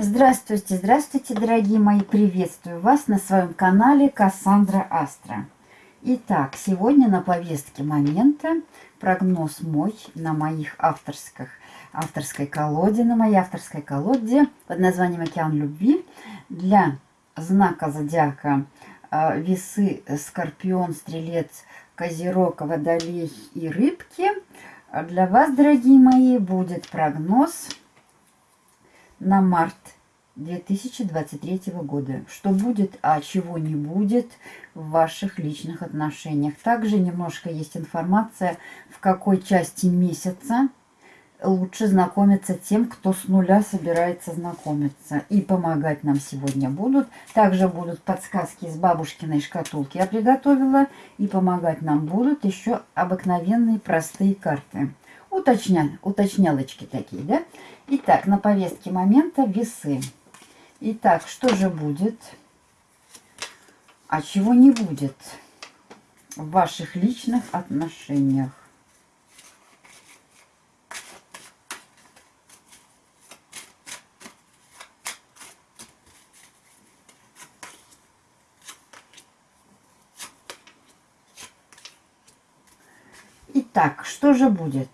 Здравствуйте, здравствуйте, дорогие мои! Приветствую вас на своем канале Кассандра Астра. Итак, сегодня на повестке момента прогноз мой на моих авторских, авторской колоде, на моей авторской колоде под названием «Океан любви» для знака зодиака э, Весы, Скорпион, Стрелец, Козерог, Водолей и Рыбки. Для вас, дорогие мои, будет прогноз на март 2023 года. Что будет, а чего не будет в ваших личных отношениях. Также немножко есть информация, в какой части месяца лучше знакомиться тем, кто с нуля собирается знакомиться. И помогать нам сегодня будут. Также будут подсказки из бабушкиной шкатулки я приготовила. И помогать нам будут еще обыкновенные простые карты. Уточня... Уточнялочки такие, да? Итак, на повестке момента весы. Итак, что же будет, а чего не будет в ваших личных отношениях? Итак, что же будет?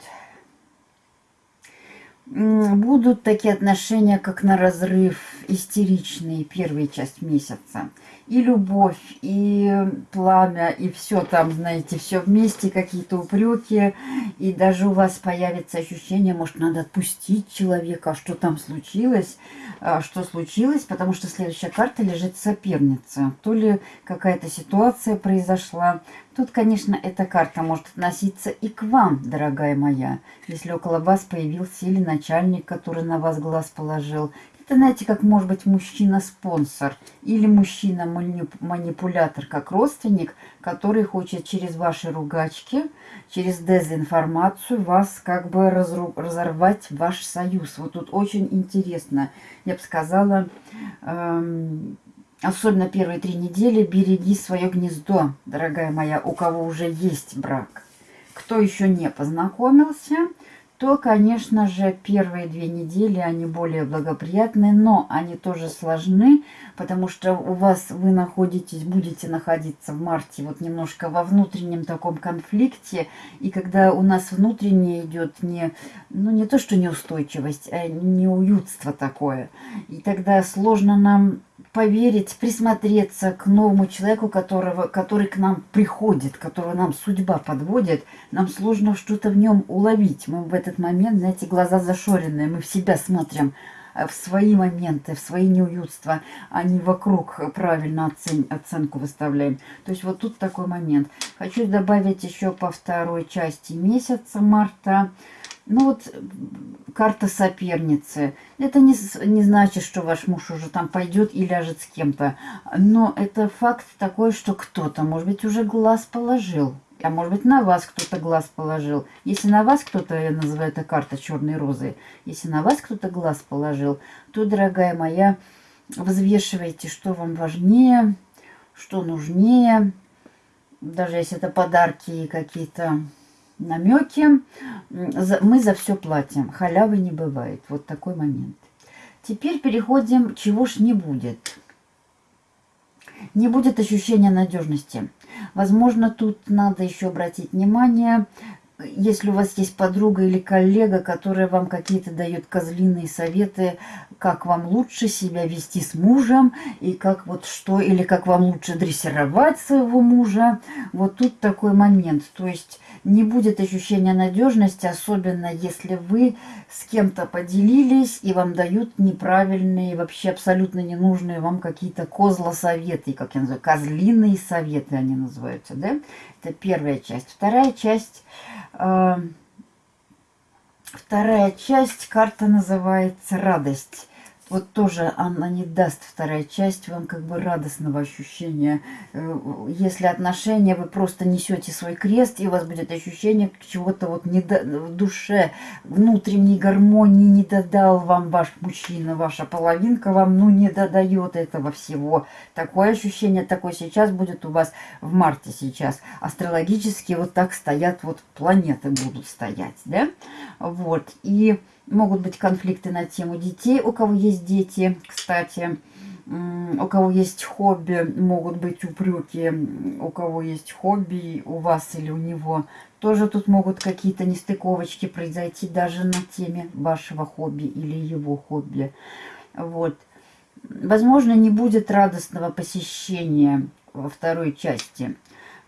Будут такие отношения, как на разрыв, истеричные первые часть месяца. И любовь, и пламя, и все там, знаете, все вместе, какие-то упреки. И даже у вас появится ощущение, может, надо отпустить человека, а что там случилось, а что случилось, потому что следующая карта лежит соперница. То ли какая-то ситуация произошла, Тут, конечно, эта карта может относиться и к вам, дорогая моя, если около вас появился или начальник, который на вас глаз положил. Это, знаете, как может быть мужчина-спонсор или мужчина-манипулятор, как родственник, который хочет через ваши ругачки, через дезинформацию вас как бы разорвать ваш союз. Вот тут очень интересно, я бы сказала, эм, Особенно первые три недели береги свое гнездо, дорогая моя, у кого уже есть брак. Кто еще не познакомился, то, конечно же, первые две недели, они более благоприятные, но они тоже сложны, потому что у вас, вы находитесь, будете находиться в марте вот немножко во внутреннем таком конфликте, и когда у нас внутренне идет не, ну не то, что неустойчивость, а неуютство такое, и тогда сложно нам поверить, присмотреться к новому человеку, которого, который к нам приходит, которого нам судьба подводит, нам сложно что-то в нем уловить. Мы в этот момент, знаете, глаза зашоренные, мы в себя смотрим, э, в свои моменты, в свои неуютства, а не вокруг правильно оцен, оценку выставляем. То есть вот тут такой момент. Хочу добавить еще по второй части месяца марта. Ну вот карта соперницы. Это не, не значит, что ваш муж уже там пойдет и ляжет с кем-то. Но это факт такой, что кто-то, может быть, уже глаз положил. А может быть, на вас кто-то глаз положил. Если на вас кто-то, я называю это карта черной розы, если на вас кто-то глаз положил, то, дорогая моя, взвешивайте, что вам важнее, что нужнее. Даже если это подарки какие-то намеки. Мы за все платим. Халявы не бывает. Вот такой момент. Теперь переходим, чего ж не будет. Не будет ощущения надежности. Возможно, тут надо еще обратить внимание, если у вас есть подруга или коллега, которая вам какие-то дает козлиные советы, как вам лучше себя вести с мужем, и как вот что, или как вам лучше дрессировать своего мужа, вот тут такой момент. То есть не будет ощущения надежности, особенно если вы с кем-то поделились и вам дают неправильные, вообще абсолютно ненужные вам какие-то козлосоветы, как я называю, козлиные советы они называются, да? Это первая часть. Вторая часть, э, вторая часть, карта называется «Радость» вот тоже она не даст вторая часть вам как бы радостного ощущения. Э, если отношения, вы просто несете свой крест, и у вас будет ощущение чего-то вот не в душе, внутренней гармонии не додал вам ваш мужчина, ваша половинка вам, ну, не додает этого всего. Такое ощущение, такое сейчас будет у вас в марте сейчас. Астрологически вот так стоят, вот планеты будут стоять, да? Вот, и Могут быть конфликты на тему детей, у кого есть дети, кстати. У кого есть хобби, могут быть упреки. У кого есть хобби, у вас или у него. Тоже тут могут какие-то нестыковочки произойти даже на теме вашего хобби или его хобби. Вот. Возможно, не будет радостного посещения во второй части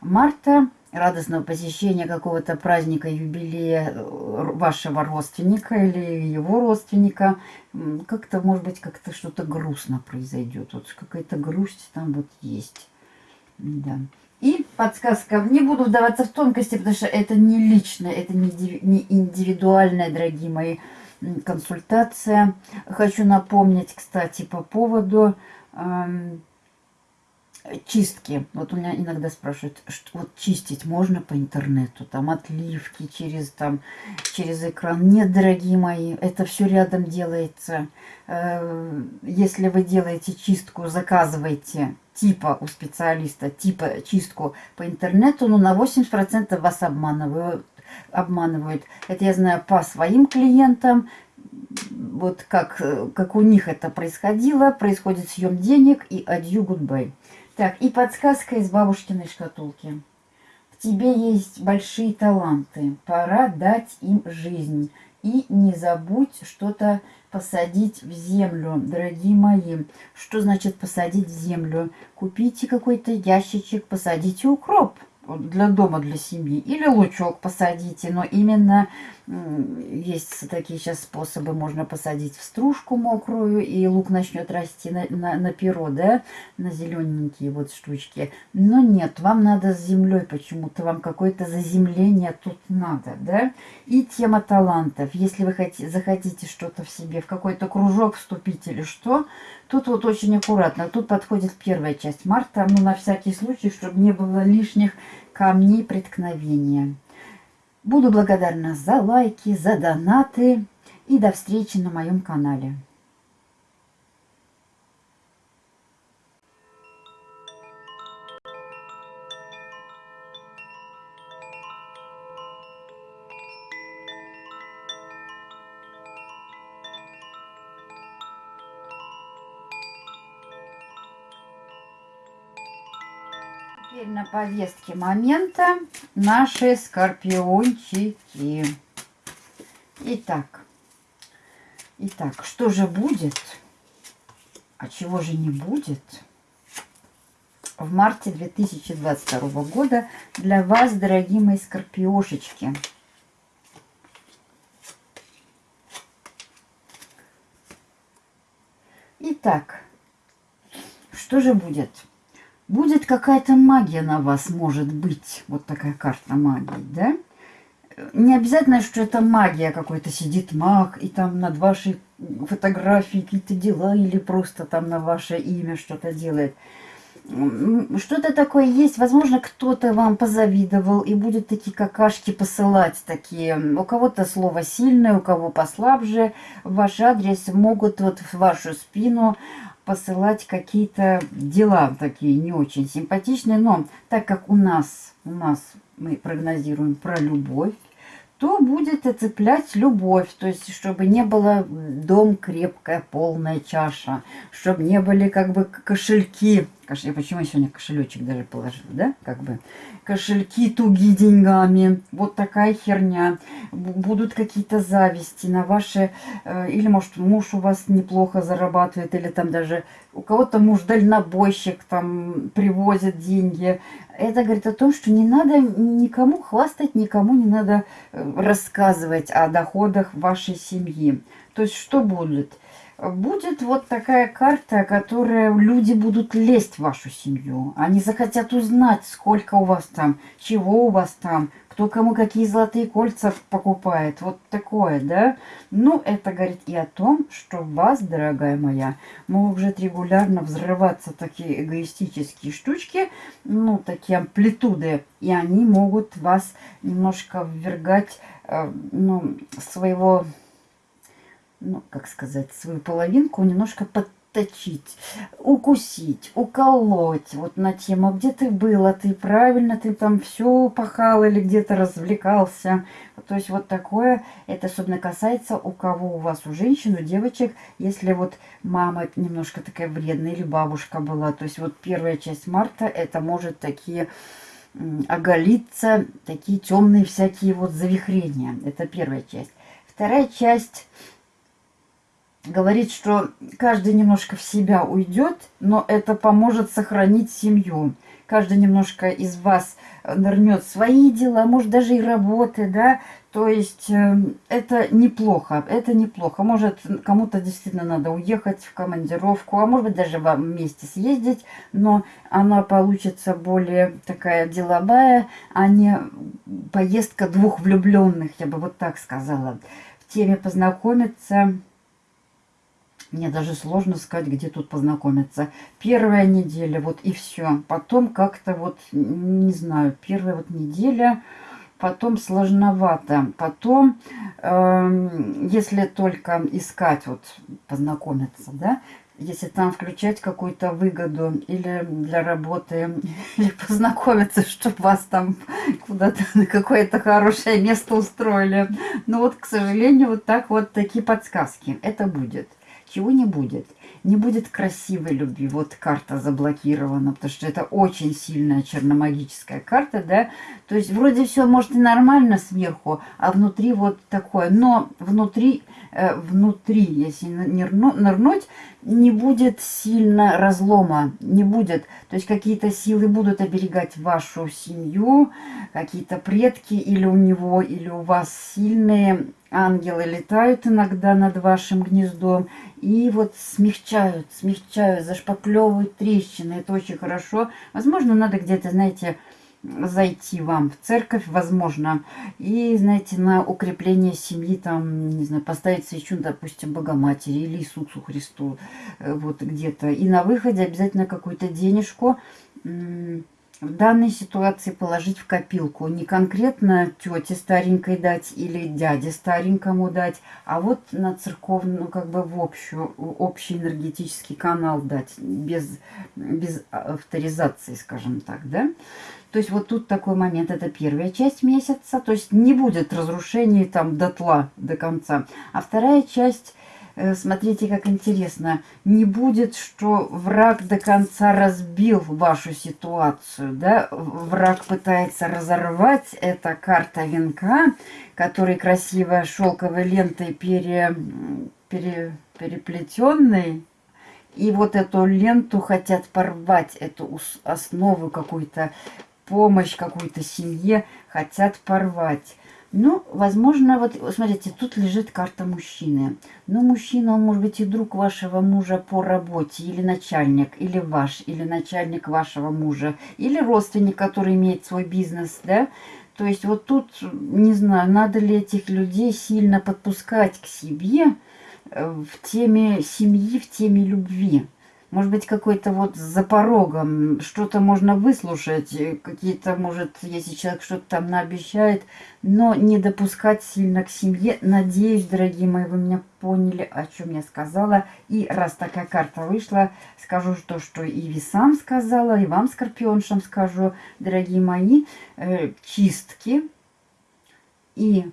марта радостного посещения какого-то праздника, юбилея э, вашего родственника или его родственника, как-то, может быть, как-то что-то грустно произойдет. Вот какая-то грусть там вот есть. Да. И подсказка. Не буду вдаваться в тонкости, потому что это не личное, это не индивидуальная, дорогие мои, консультация. Хочу напомнить, кстати, по поводу... Чистки. Вот у меня иногда спрашивают, что вот чистить можно по интернету, там отливки через там через экран. Нет, дорогие мои, это все рядом делается. Э, если вы делаете чистку, заказывайте типа у специалиста, типа чистку по интернету, но на 80% вас обманывают. обманывают. Это я знаю по своим клиентам, вот как, как у них это происходило, происходит съем денег и адью, гудбай. Так, и подсказка из бабушкиной шкатулки. В тебе есть большие таланты, пора дать им жизнь. И не забудь что-то посадить в землю, дорогие мои. Что значит посадить в землю? Купите какой-то ящичек, посадите укроп для дома, для семьи. Или лучок посадите, но именно есть такие сейчас способы, можно посадить в стружку мокрую, и лук начнет расти на, на, на перо, да, на зелененькие вот штучки. Но нет, вам надо с землей почему-то, вам какое-то заземление тут надо, да. И тема талантов. Если вы хотите, захотите что-то в себе, в какой-то кружок вступить или что, тут вот очень аккуратно. Тут подходит первая часть марта, ну, на всякий случай, чтобы не было лишних камней преткновения. Буду благодарна за лайки, за донаты и до встречи на моем канале. Повестке момента наши скорпиончики. Итак, итак, что же будет, а чего же не будет в марте 2022 года для вас, дорогие мои скорпиошечки? Итак, что же будет? Будет какая-то магия на вас, может быть. Вот такая карта магии, да? Не обязательно, что это магия, какой-то сидит маг, и там над вашей фотографией какие-то дела, или просто там на ваше имя что-то делает. Что-то такое есть. Возможно, кто-то вам позавидовал и будет такие какашки посылать. такие. У кого-то слово сильное, у кого послабже. В ваш адрес могут вот в вашу спину посылать какие-то дела такие не очень симпатичные. Но так как у нас, у нас мы прогнозируем про любовь, то будет оцеплять любовь. То есть, чтобы не было дом крепкая, полная чаша. Чтобы не были как бы кошельки. Кош... Почему сегодня кошелечек даже положила, да? Как бы кошельки туги деньгами. Вот такая херня. Будут какие-то зависти на ваши... Э, или, может, муж у вас неплохо зарабатывает, или там даже у кого-то муж дальнобойщик, там привозит деньги. Это говорит о том, что не надо никому хвастать, никому не надо э, рассказывать о доходах вашей семьи. То есть что будет? будет вот такая карта, которая люди будут лезть в вашу семью. Они захотят узнать, сколько у вас там, чего у вас там, кто кому какие золотые кольца покупает. Вот такое, да? Ну, это говорит и о том, что вас, дорогая моя, могут регулярно взрываться такие эгоистические штучки, ну, такие амплитуды, и они могут вас немножко ввергать, э, ну, своего ну, как сказать, свою половинку немножко под, отточить, укусить, уколоть. Вот на тему, где ты был, а ты правильно, ты там все пахал или где-то развлекался. То есть вот такое, это особенно касается у кого у вас, у женщин, у девочек, если вот мама немножко такая вредная или бабушка была. То есть вот первая часть марта, это может такие оголиться, такие темные всякие вот завихрения. Это первая часть. Вторая часть говорит, что каждый немножко в себя уйдет, но это поможет сохранить семью. Каждый немножко из вас нырнет свои дела, может даже и работы, да, то есть э, это неплохо, это неплохо. Может, кому-то действительно надо уехать в командировку, а может быть даже вам вместе съездить, но она получится более такая деловая, а не поездка двух влюбленных, я бы вот так сказала. В теме познакомиться мне даже сложно сказать, где тут познакомиться. Первая неделя, вот и все. Потом как-то вот, не знаю, первая вот неделя, потом сложновато. Потом, э, если только искать, вот познакомиться, да, если там включать какую-то выгоду или для работы, или познакомиться, чтобы вас там куда-то на какое-то хорошее место устроили. Но вот, к сожалению, вот так вот такие подсказки. Это будет чего не будет. Не будет красивой любви. Вот карта заблокирована, потому что это очень сильная черномагическая карта, да. То есть вроде все может и нормально сверху, а внутри вот такое. Но внутри, э, внутри, если нырнуть, не будет сильно разлома, не будет. То есть какие-то силы будут оберегать вашу семью, какие-то предки или у него, или у вас сильные ангелы летают иногда над вашим гнездом и вот смягчают, смягчают, зашпаклевывают трещины. Это очень хорошо. Возможно, надо где-то, знаете, зайти вам в церковь, возможно, и, знаете, на укрепление семьи, там, не знаю, поставить свечу, допустим, Богоматери или Иисусу Христу, э, вот где-то. И на выходе обязательно какую-то денежку в данной ситуации положить в копилку. Не конкретно тете старенькой дать или дяде старенькому дать, а вот на церковную, ну, как бы в общую, общий энергетический канал дать, без, без авторизации, скажем так, да. То есть вот тут такой момент, это первая часть месяца, то есть не будет разрушений там дотла до конца. А вторая часть смотрите, как интересно. Не будет, что враг до конца разбил вашу ситуацию. Да? Враг пытается разорвать. Это карта венка, который красивой шелковой лентой пере, пере, переплетенной. И вот эту ленту хотят порвать, эту основу какую-то, помощь какой-то семье хотят порвать. Ну, возможно, вот, смотрите, тут лежит карта мужчины. Ну, мужчина, он может быть и друг вашего мужа по работе, или начальник, или ваш, или начальник вашего мужа, или родственник, который имеет свой бизнес, да. То есть вот тут, не знаю, надо ли этих людей сильно подпускать к себе э, в теме семьи, в теме любви. Может быть, какой-то вот за порогом, что-то можно выслушать, э, какие-то, может, если человек что-то там наобещает, но не допускать сильно к семье. Надеюсь, дорогие мои, вы меня поняли, о чем я сказала. И раз такая карта вышла, скажу то, что и весам сказала, и вам, скорпионшам, скажу, дорогие мои, э, чистки и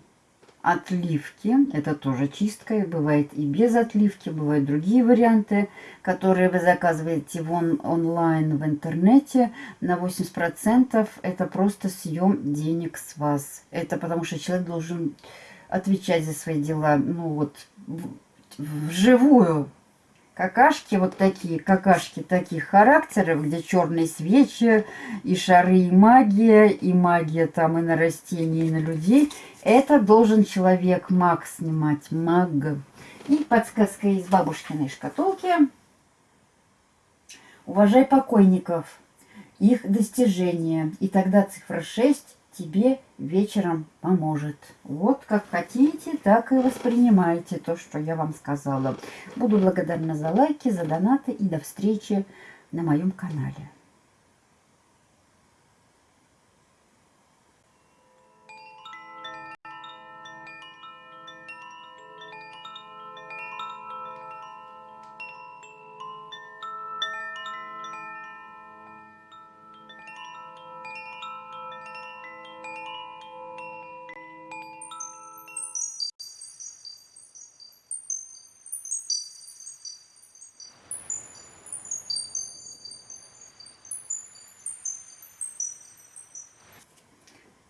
отливки. Это тоже чистка. Бывает и без отливки, бывают другие варианты, которые вы заказываете в он, онлайн в интернете. На 80% это просто съем денег с вас. Это потому что человек должен отвечать за свои дела. Ну вот вживую какашки вот такие, какашки таких характеров, где черные свечи, и шары, и магия, и магия там и на растения, и на людей. Это должен человек маг снимать, маг. И подсказка из бабушкиной шкатулки. Уважай покойников, их достижения. И тогда цифра 6 тебе вечером поможет. Вот как хотите, так и воспринимайте то, что я вам сказала. Буду благодарна за лайки, за донаты и до встречи на моем канале.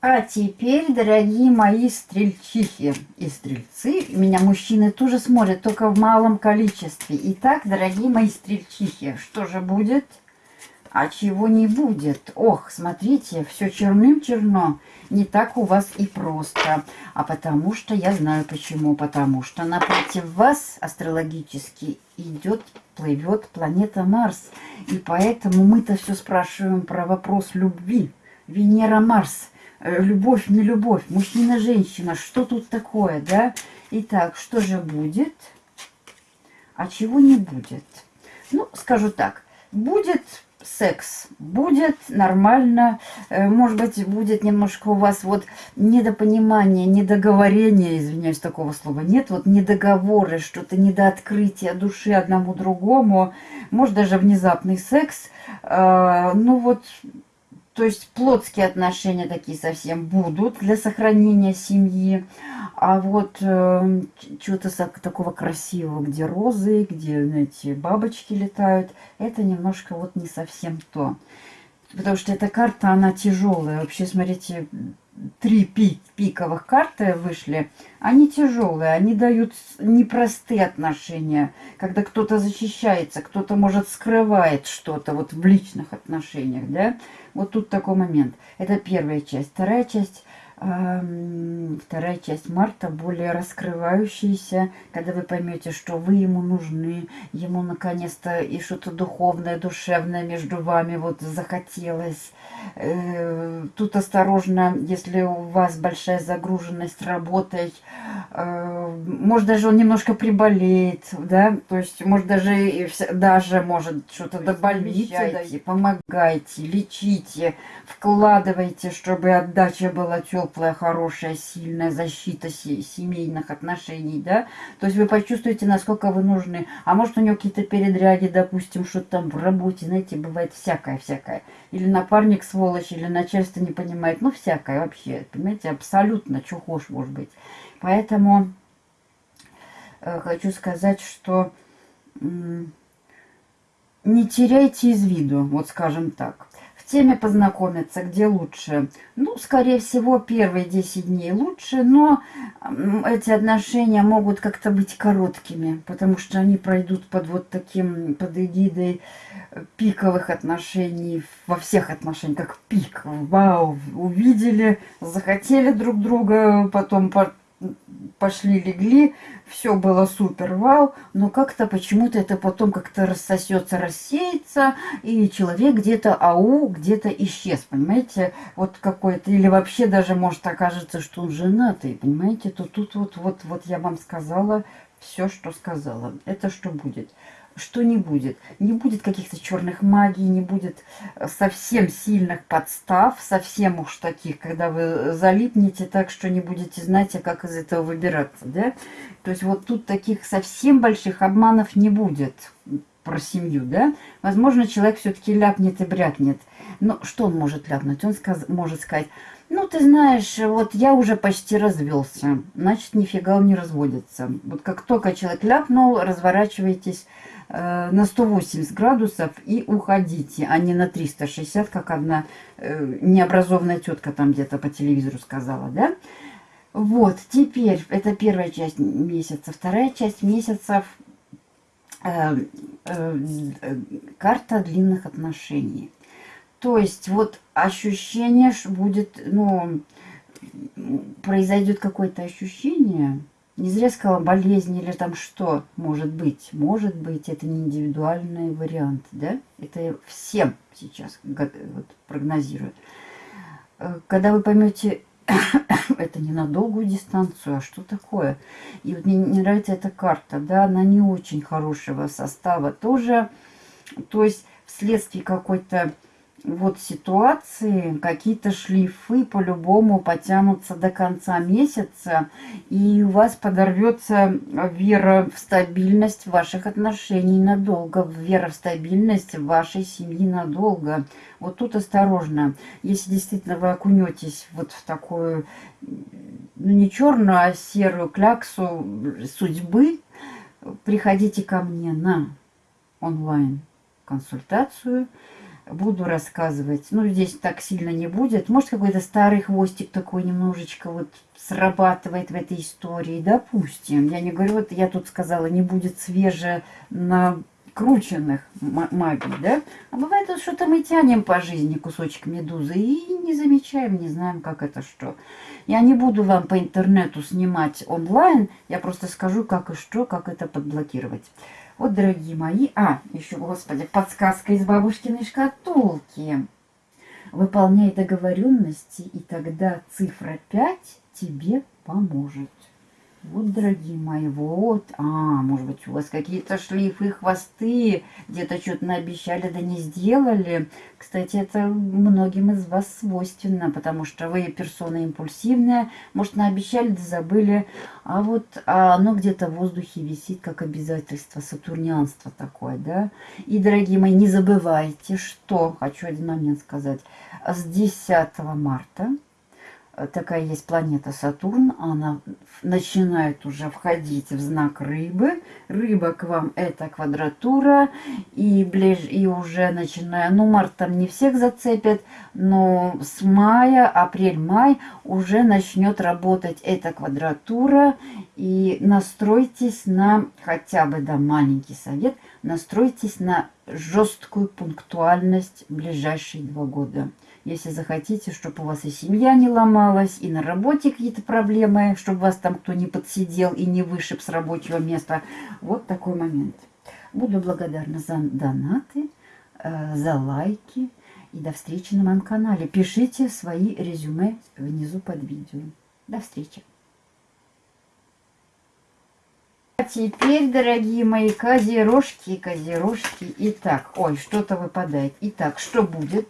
А теперь, дорогие мои стрельчихи и стрельцы, меня мужчины тоже смотрят, только в малом количестве. Итак, дорогие мои стрельчихи, что же будет? А чего не будет? Ох, смотрите, все черным-черно. Не так у вас и просто. А потому что, я знаю почему. Потому что напротив вас астрологически идет, плывет планета Марс. И поэтому мы-то все спрашиваем про вопрос любви. Венера-Марс – любовь, не любовь, мужчина, женщина, что тут такое, да? Итак, что же будет, а чего не будет? Ну, скажу так, будет секс, будет нормально, э, может быть, будет немножко у вас вот недопонимание, недоговорение, извиняюсь, такого слова нет, вот недоговоры, что-то недооткрытие души одному другому, может, даже внезапный секс, э, ну вот то есть плотские отношения такие совсем будут для сохранения семьи. А вот э, чего-то такого красивого, где розы, где, знаете, бабочки летают, это немножко вот не совсем то. Потому что эта карта, она тяжелая. Вообще, смотрите, три пик, пиковых карты вышли, они тяжелые, они дают непростые отношения, когда кто-то защищается, кто-то, может, скрывает что-то вот в личных отношениях, да. Вот тут такой момент. Это первая часть. Вторая часть вторая часть марта более раскрывающаяся, когда вы поймете, что вы ему нужны, ему наконец-то и что-то духовное, душевное между вами вот захотелось. Э, тут осторожно, если у вас большая загруженность работой, э, может даже он немножко приболеет, да, то есть может даже, даже может что-то добавить, помогайте, лечите, вкладывайте, чтобы отдача была теплая теплая, хорошая, сильная защита семейных отношений, да, то есть вы почувствуете, насколько вы нужны. А может у него какие-то передряги, допустим, что там в работе, знаете, бывает всякое-всякое. Или напарник сволочь, или начальство не понимает, ну всякое вообще, понимаете, абсолютно, хочешь, может быть. Поэтому э, хочу сказать, что э, не теряйте из виду, вот скажем так теме познакомиться, где лучше. Ну, скорее всего, первые 10 дней лучше, но эти отношения могут как-то быть короткими, потому что они пройдут под вот таким, под эгидой пиковых отношений, во всех отношениях, как пик. Вау, увидели, захотели друг друга, потом пошли, легли, все было супер, вау, но как-то почему-то это потом как-то рассосется, рассеется, и человек где-то ау, где-то исчез, понимаете, вот какой-то, или вообще даже может окажется, что он женатый, понимаете, то тут вот, вот, вот я вам сказала все, что сказала, это что будет что не будет. Не будет каких-то черных магий, не будет э, совсем сильных подстав, совсем уж таких, когда вы залипнете так, что не будете знать, а как из этого выбираться, да? То есть вот тут таких совсем больших обманов не будет про семью, да? Возможно, человек все-таки ляпнет и брякнет. Но что он может ляпнуть? Он сказ может сказать, ну, ты знаешь, вот я уже почти развелся, значит, нифига он не разводится. Вот как только человек ляпнул, разворачивайтесь на 180 градусов и уходите, а не на 360, как одна э, необразованная тетка там где-то по телевизору сказала, да? Вот, теперь, это первая часть месяца. Вторая часть месяцев э, э, карта длинных отношений. То есть, вот ощущение будет, ну, произойдет какое-то ощущение, не зря сказала болезнь или там что может быть. Может быть, это не индивидуальный вариант, да? Это всем сейчас вот, прогнозируют. Э, когда вы поймете, это не на долгую дистанцию, а что такое? И вот мне не нравится эта карта, да, она не очень хорошего состава тоже. То есть вследствие какой-то вот ситуации, какие-то шлифы по-любому потянутся до конца месяца, и у вас подорвется вера в стабильность ваших отношений надолго, вера в стабильность вашей семьи надолго. Вот тут осторожно. Если действительно вы окунетесь вот в такую, ну не черную, а серую кляксу судьбы, приходите ко мне на онлайн консультацию буду рассказывать. Ну, здесь так сильно не будет. Может, какой-то старый хвостик такой немножечко вот срабатывает в этой истории. Допустим. Я не говорю, вот я тут сказала, не будет свеже на крученных магий, да? А бывает что-то мы тянем по жизни кусочек медузы и не замечаем, не знаем, как это что. Я не буду вам по интернету снимать онлайн, я просто скажу, как и что, как это подблокировать. Вот, дорогие мои, а, еще, господи, подсказка из бабушкиной шкатулки. Выполняй договоренности, и тогда цифра 5 тебе поможет. Вот, дорогие мои, вот. А, может быть, у вас какие-то шлифы, хвосты, где-то что-то наобещали, да не сделали. Кстати, это многим из вас свойственно, потому что вы персона импульсивная. Может, наобещали, да забыли. А вот а оно где-то в воздухе висит, как обязательство, сатурнианство такое, да. И, дорогие мои, не забывайте, что, хочу один момент сказать, с 10 марта такая есть планета Сатурн, она начинает уже входить в знак рыбы. Рыба к вам это квадратура, и, ближ, и уже начиная, ну март там не всех зацепит, но с мая, апрель-май уже начнет работать эта квадратура, и настройтесь на, хотя бы, да, маленький совет, настройтесь на жесткую пунктуальность ближайшие два года. Если захотите, чтобы у вас и семья не ломалась, и на работе какие-то проблемы, чтобы вас там кто не подсидел и не вышиб с рабочего места. Вот такой момент. Буду благодарна за донаты, э, за лайки. И до встречи на моем канале. Пишите свои резюме внизу под видео. До встречи. А теперь, дорогие мои козерожки, козерожки. Итак, ой, что-то выпадает. Итак, что будет?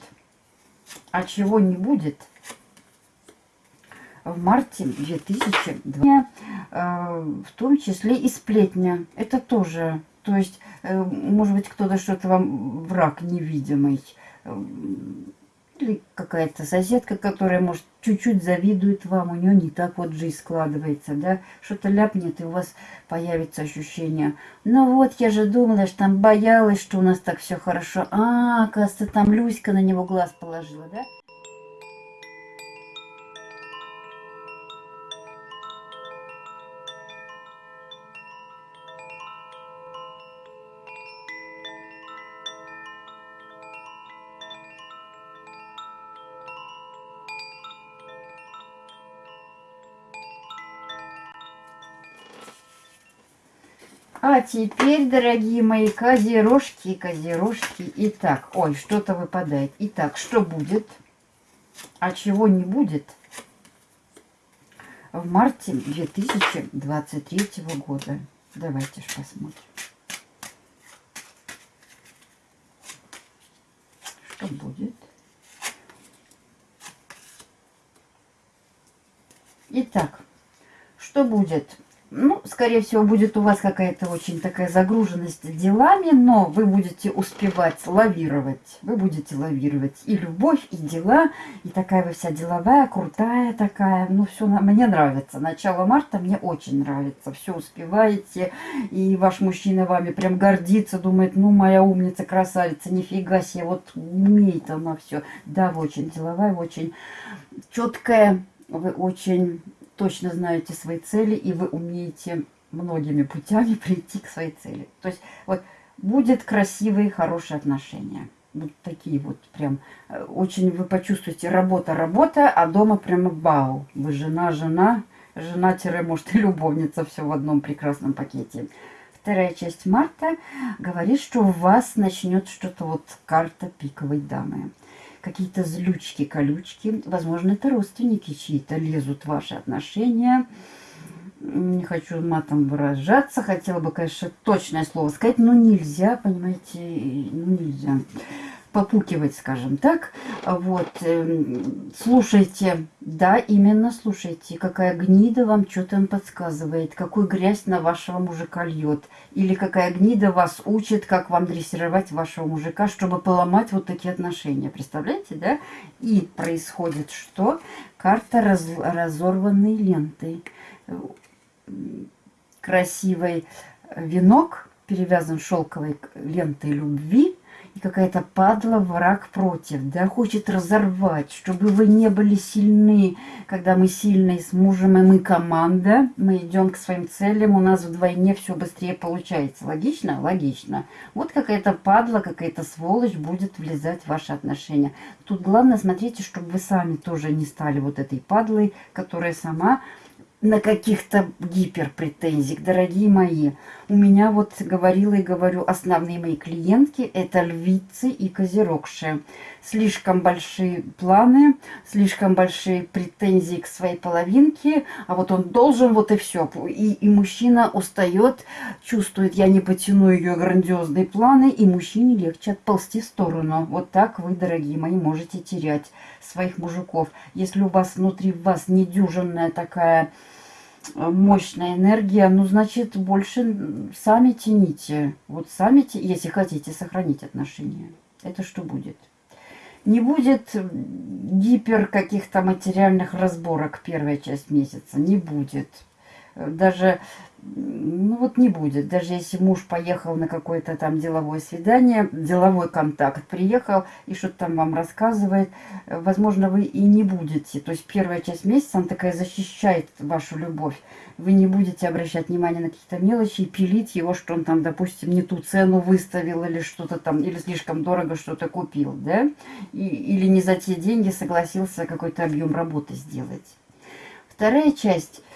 А чего не будет в марте 2020 э, в том числе и сплетня. Это тоже, то есть, э, может быть, кто-то что-то вам враг невидимый, или какая-то соседка, которая, может, чуть-чуть завидует вам, у нее не так вот жизнь складывается, да, что-то ляпнет, и у вас появится ощущение, ну вот, я же думала, что там боялась, что у нас так все хорошо, а, оказывается, там Люська на него глаз положила, да? А теперь, дорогие мои козерожки, козерожки. Итак, ой, что-то выпадает. Итак, что будет? А чего не будет? В марте 2023 года. Давайте ж посмотрим. Что будет? Итак, что будет? Ну, скорее всего, будет у вас какая-то очень такая загруженность делами, но вы будете успевать лавировать. Вы будете лавировать и любовь, и дела, и такая вы вся деловая, крутая такая. Ну, все мне нравится. Начало марта мне очень нравится. Все успеваете, и ваш мужчина вами прям гордится, думает, ну, моя умница, красавица, нифига себе, вот умеет она все. Да, вы очень деловая, очень четкая, вы очень точно знаете свои цели, и вы умеете многими путями прийти к своей цели. То есть вот будет красивые, хорошие отношения. Вот такие вот прям, э, очень вы почувствуете работа-работа, а дома прямо бау. Вы жена-жена, жена-может и любовница, все в одном прекрасном пакете. Вторая часть марта говорит, что у вас начнет что-то вот карта пиковой дамы какие-то злючки, колючки. Возможно, это родственники чьи-то лезут в ваши отношения. Не хочу матом выражаться. Хотела бы, конечно, точное слово сказать, но нельзя, понимаете, ну нельзя попукивать, скажем так. Вот, эм, слушайте, да, именно слушайте, какая гнида вам что там подсказывает, какую грязь на вашего мужика льет, или какая гнида вас учит, как вам дрессировать вашего мужика, чтобы поломать вот такие отношения. Представляете, да? И происходит что? Карта раз, разорванной лентой. Красивый венок перевязан шелковой лентой любви, и какая-то падла, враг против, да, хочет разорвать, чтобы вы не были сильны, когда мы сильные с мужем, и мы команда, мы идем к своим целям, у нас вдвойне все быстрее получается. Логично? Логично. Вот какая-то падла, какая-то сволочь будет влезать в ваши отношения. Тут главное, смотрите, чтобы вы сами тоже не стали вот этой падлой, которая сама на каких-то гиперпретензиях, дорогие мои. У меня вот говорила и говорю, основные мои клиентки это львицы и козерогши. Слишком большие планы, слишком большие претензии к своей половинке, а вот он должен, вот и все. И, и мужчина устает, чувствует, я не потяну ее грандиозные планы, и мужчине легче отползти в сторону. Вот так вы, дорогие мои, можете терять своих мужиков. Если у вас внутри вас недюжинная такая мощная энергия, ну, значит, больше сами тяните. Вот сами, если хотите сохранить отношения. Это что будет? Не будет гипер каких-то материальных разборок первая часть месяца. Не будет. Даже ну вот не будет. Даже если муж поехал на какое-то там деловое свидание, деловой контакт, приехал и что-то там вам рассказывает, возможно, вы и не будете. То есть первая часть месяца, она такая защищает вашу любовь. Вы не будете обращать внимание на какие-то мелочи и пилить его, что он там, допустим, не ту цену выставил или что-то там, или слишком дорого что-то купил, да? И, или не за те деньги согласился какой-то объем работы сделать. Вторая часть –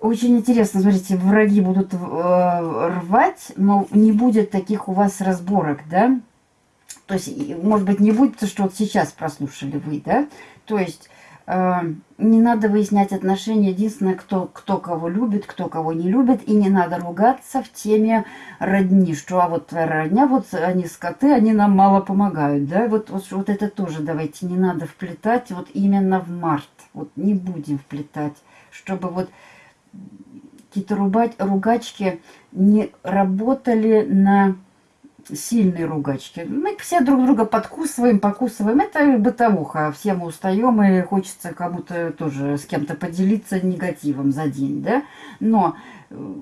очень интересно, смотрите, враги будут э, рвать, но не будет таких у вас разборок, да? То есть, может быть, не будет, что вот сейчас прослушали вы, да? То есть, э, не надо выяснять отношения, единственное, кто, кто кого любит, кто кого не любит, и не надо ругаться в теме родни, что а вот твоя родня, вот они скоты, они нам мало помогают, да? Вот, вот, вот это тоже давайте не надо вплетать вот именно в март, вот не будем вплетать, чтобы вот какие-то ругачки не работали на сильные ругачки. Мы все друг друга подкусываем, покусываем. Это бытовуха. Все мы устаем и хочется кому-то тоже с кем-то поделиться негативом за день, да? Но э,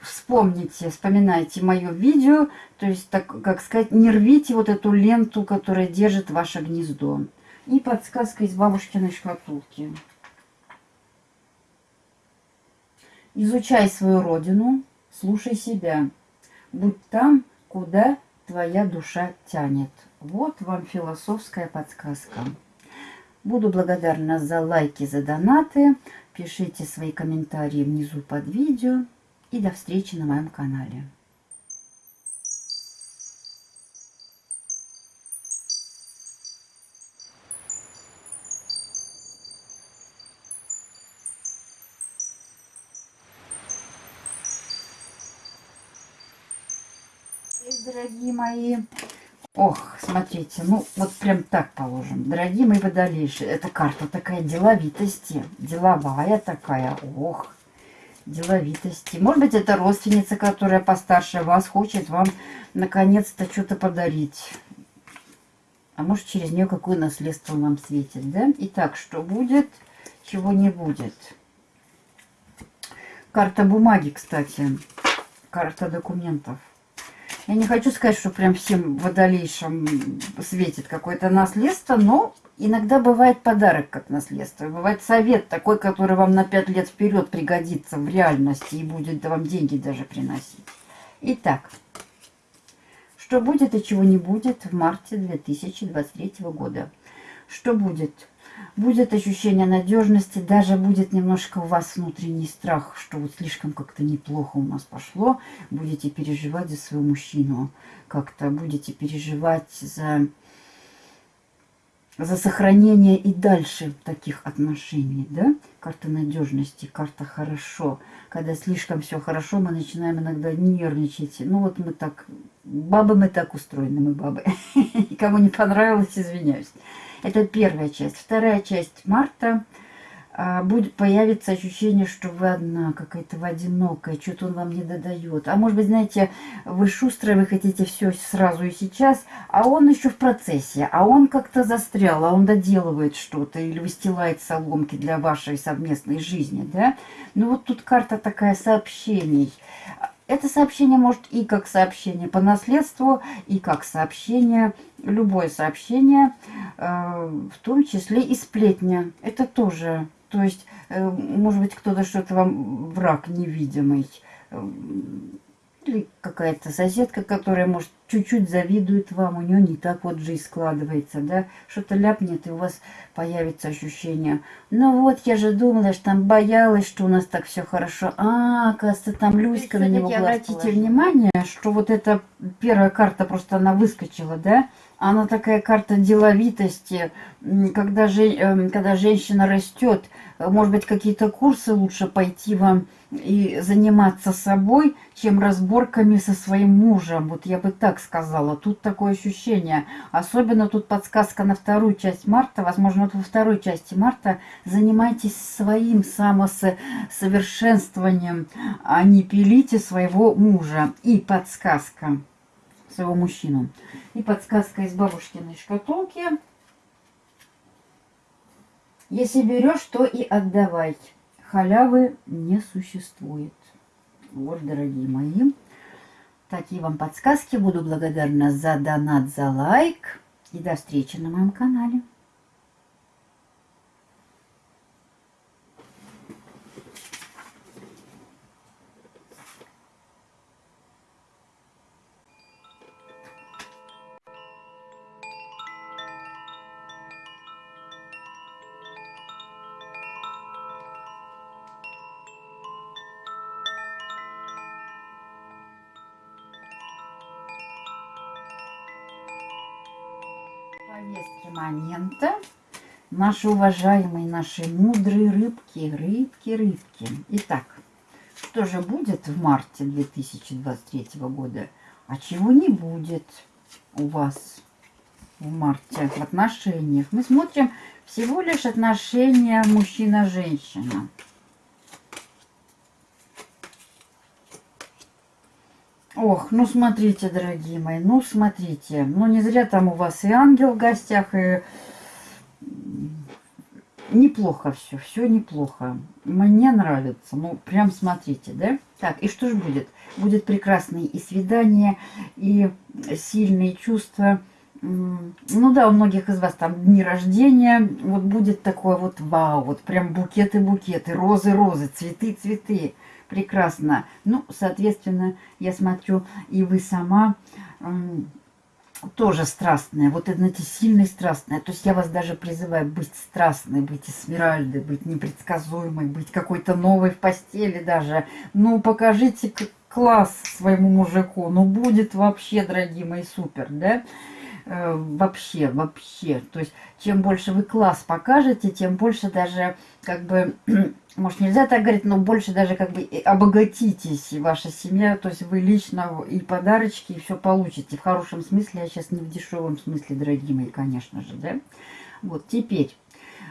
вспомните, вспоминайте мое видео, то есть, так как сказать, не рвите вот эту ленту, которая держит ваше гнездо. И подсказка из бабушкиной шкатулки. Изучай свою родину, слушай себя. Будь там, куда твоя душа тянет. Вот вам философская подсказка. Буду благодарна за лайки, за донаты. Пишите свои комментарии внизу под видео. И до встречи на моем канале. Дорогие мои. Ох, смотрите, ну вот прям так положим. Дорогие мои водолейши, эта карта такая деловитости, деловая такая, ох, деловитости. Может быть, это родственница, которая постарше вас, хочет вам наконец-то что-то подарить. А может, через нее какое наследство нам светит, да? Итак, что будет, чего не будет. Карта бумаги, кстати. Карта документов. Я не хочу сказать, что прям всем водолейшим светит какое-то наследство, но иногда бывает подарок как наследство. Бывает совет такой, который вам на 5 лет вперед пригодится в реальности и будет вам деньги даже приносить. Итак, что будет и чего не будет в марте 2023 года? Что будет? Будет ощущение надежности, даже будет немножко у вас внутренний страх, что вот слишком как-то неплохо у нас пошло, будете переживать за своего мужчину, как-то будете переживать за, за сохранение и дальше таких отношений, да? Карта надежности, карта хорошо. Когда слишком все хорошо, мы начинаем иногда нервничать. Ну вот мы так, бабы мы так устроены, мы бабы. Кому не понравилось, извиняюсь. Это первая часть. Вторая часть марта а, будет появиться ощущение, что вы одна, какая-то вы одинокая, что-то он вам не додает. А может быть, знаете, вы шустрые, вы хотите все сразу и сейчас, а он еще в процессе, а он как-то застрял, а он доделывает что-то или выстилает соломки для вашей совместной жизни, да? Ну вот тут карта такая сообщений Это сообщение может и как сообщение по наследству, и как сообщение, любое сообщение, э, в том числе и сплетня. Это тоже, то есть, э, может быть, кто-то что-то вам враг невидимый, э, или какая-то соседка, которая, может, чуть-чуть завидует вам, у нее не так вот жизнь складывается, да, что-то ляпнет, и у вас появится ощущение, ну вот, я же думала, что там боялась, что у нас так все хорошо, а, оказывается, там Люська на него Обратите положила. внимание, что вот эта первая карта, просто она выскочила, да, она такая карта деловитости, когда, же, эм, когда женщина растет, может быть, какие-то курсы лучше пойти вам и заниматься собой, чем разборками со своим мужем. Вот я бы так сказала. Тут такое ощущение. Особенно тут подсказка на вторую часть марта. Возможно, вот во второй части марта занимайтесь своим самосовершенствованием, а не пилите своего мужа. И подсказка своего мужчину. И подсказка из бабушкиной шкатулки. Если берешь, то и отдавай. Халявы не существует. Вот, дорогие мои. Такие вам подсказки. Буду благодарна за донат, за лайк. И до встречи на моем канале. Повестки момента. Наши уважаемые, наши мудрые рыбки, рыбки, рыбки. Итак, что же будет в марте 2023 года, а чего не будет у вас в марте в отношениях? Мы смотрим всего лишь отношения мужчина-женщина. Ох, ну смотрите, дорогие мои, ну смотрите. Ну не зря там у вас и ангел в гостях, и неплохо все, все неплохо. Мне нравится, ну прям смотрите, да? Так, и что же будет? Будет прекрасное и свидание, и сильные чувства. Ну да, у многих из вас там дни рождения, вот будет такое вот вау, вот прям букеты-букеты, розы-розы, цветы-цветы прекрасно. Ну, соответственно, я смотрю, и вы сама тоже страстная. Вот, знаете, сильная страстная. То есть я вас даже призываю быть страстной, быть эсмеральдой, быть непредсказуемой, быть какой-то новой в постели даже. Ну, покажите класс своему мужику. Ну, будет вообще, дорогие мои, супер, да? Э, вообще, вообще. То есть, чем больше вы класс покажете, тем больше даже, как бы, может, нельзя так говорить, но больше даже как бы обогатитесь, ваша семья, то есть вы лично и подарочки, и все получите. В хорошем смысле, я сейчас не в дешевом смысле, дорогие мои, конечно же, да. Вот, теперь,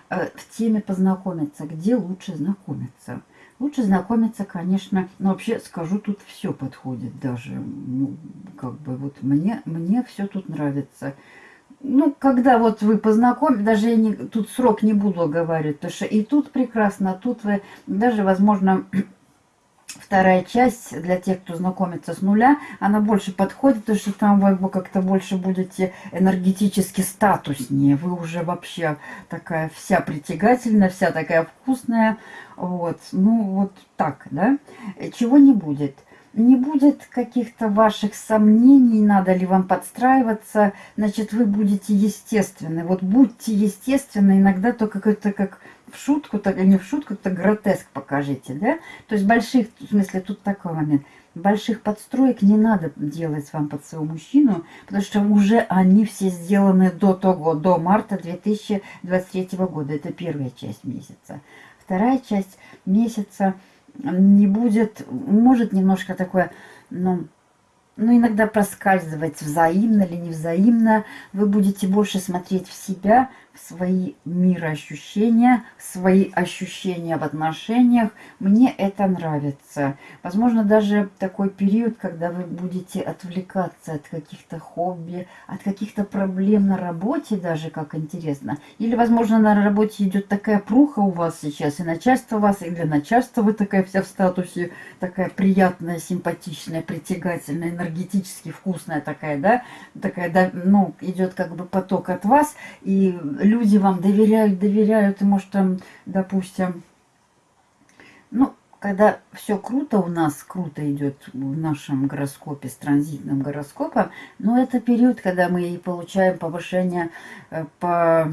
э, в теме познакомиться, где лучше знакомиться. Лучше знакомиться, конечно, но вообще скажу, тут все подходит даже, ну, как бы вот мне, мне все тут нравится ну, когда вот вы познакомились, даже я не, тут срок не буду говорить, потому что и тут прекрасно, а тут вы, даже, возможно, вторая часть для тех, кто знакомится с нуля, она больше подходит, потому что там вы как-то больше будете энергетически статуснее. Вы уже вообще такая вся притягательная, вся такая вкусная. Вот, ну вот так, да. Чего не будет не будет каких-то ваших сомнений, надо ли вам подстраиваться, значит, вы будете естественны. Вот будьте естественны, иногда только какой-то как в шутку, так, не в шутку, то гротеск покажите, да? То есть больших, в смысле, тут такой момент, больших подстроек не надо делать вам под своего мужчину, потому что уже они все сделаны до того, до марта 2023 года. Это первая часть месяца. Вторая часть месяца – не будет, может немножко такое, ну, ну, иногда проскальзывать взаимно или невзаимно. Вы будете больше смотреть в себя, свои мироощущения, в свои ощущения в отношениях. Мне это нравится. Возможно, даже такой период, когда вы будете отвлекаться от каких-то хобби, от каких-то проблем на работе даже, как интересно. Или, возможно, на работе идет такая пруха у вас сейчас, и начальство у вас, и для начальства вы такая вся в статусе, такая приятная, симпатичная, притягательная, энергетически вкусная такая, да, такая, да, ну, идет как бы поток от вас, и люди вам доверяют, доверяют, и может там, допустим, ну, когда все круто у нас, круто идет в нашем гороскопе, с транзитным гороскопом, но это период, когда мы получаем повышение э, по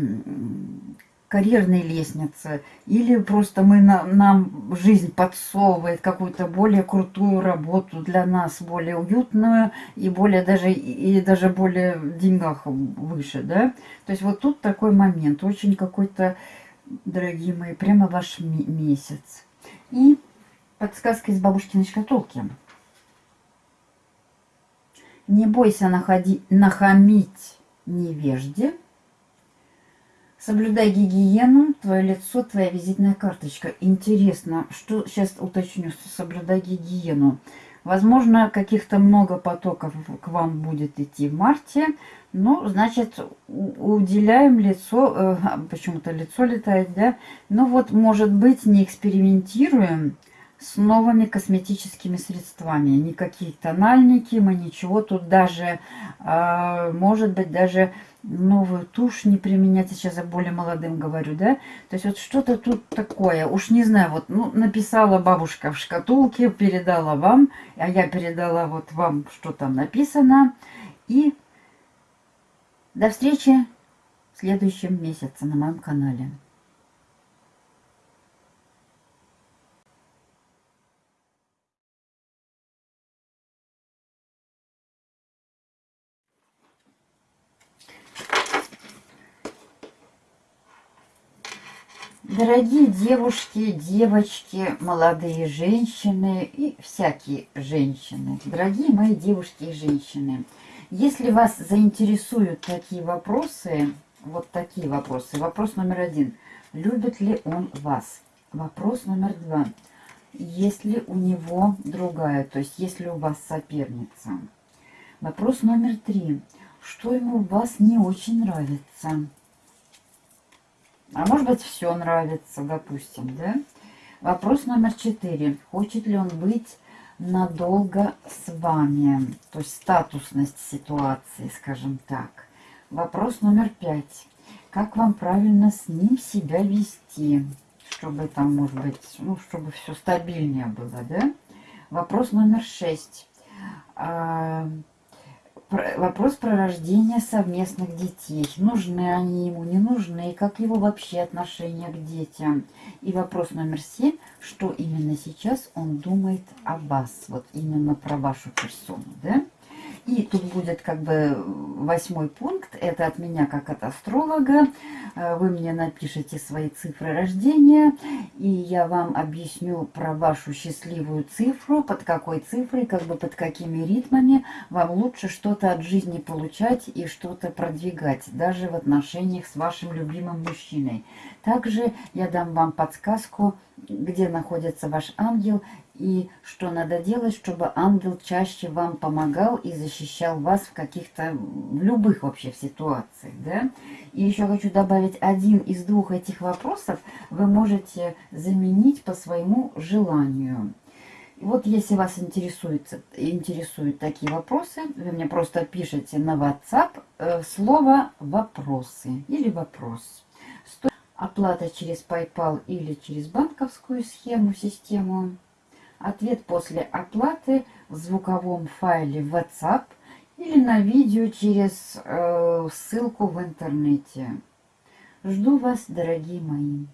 карьерной лестнице, или просто мы на, нам жизнь подсовывает какую-то более крутую работу для нас, более уютную и более даже и даже более в деньгах выше, да. То есть вот тут такой момент, очень какой-то, дорогие мои, прямо ваш месяц. И подсказка из бабушкиной шкатулки. Не бойся находи, нахамить невежде, Соблюдай гигиену, твое лицо, твоя визитная карточка. Интересно, что сейчас уточню, соблюдай гигиену. Возможно, каких-то много потоков к вам будет идти в марте. Ну, значит, уделяем лицо, э, почему-то лицо летает, да? Ну вот, может быть, не экспериментируем с новыми косметическими средствами. Никакие тональники, мы ничего тут даже, э, может быть, даже новую тушь не применять, сейчас я более молодым говорю, да? То есть вот что-то тут такое, уж не знаю, вот, ну, написала бабушка в шкатулке, передала вам, а я передала вот вам, что там написано. И до встречи в следующем месяце на моем канале. Дорогие девушки, девочки, молодые женщины и всякие женщины, дорогие мои девушки и женщины, если вас заинтересуют такие вопросы, вот такие вопросы, вопрос номер один, любит ли он вас? Вопрос номер два, есть ли у него другая, то есть есть ли у вас соперница? Вопрос номер три, что ему у вас не очень нравится? А может быть, все нравится, допустим, да? Вопрос номер четыре. Хочет ли он быть надолго с вами? То есть статусность ситуации, скажем так. Вопрос номер пять. Как вам правильно с ним себя вести? Чтобы там, может быть, ну, чтобы все стабильнее было, да? Вопрос номер шесть. Вопрос про рождение совместных детей. Нужны они ему, не нужны, и как его вообще отношение к детям. И вопрос номер семь, что именно сейчас он думает о вас, вот именно про вашу персону, да? И тут будет как бы восьмой пункт, это от меня как от астролога. Э, вы мне напишите свои цифры рождения, и я вам объясню про вашу счастливую цифру, под какой цифрой, как бы под какими ритмами вам лучше что-то от жизни получать и что-то продвигать, даже в отношениях с вашим любимым мужчиной. Также я дам вам подсказку, где находится ваш ангел и что надо делать, чтобы ангел чаще вам помогал и защищал вас в каких-то, в любых вообще ситуациях, да. И еще хочу добавить, один из двух этих вопросов вы можете заменить по своему желанию. Вот если вас интересует, интересуют такие вопросы, вы мне просто пишите на WhatsApp э, слово «вопросы» или «вопрос». Оплата через PayPal или через банковскую схему, систему Ответ после оплаты в звуковом файле WhatsApp или на видео через э, ссылку в интернете. Жду вас, дорогие мои.